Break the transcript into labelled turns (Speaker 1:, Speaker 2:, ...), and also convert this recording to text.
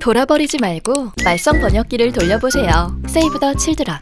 Speaker 1: 돌아버리지 말고 말썽 번역기를 돌려보세요. 세이브 더 칠드런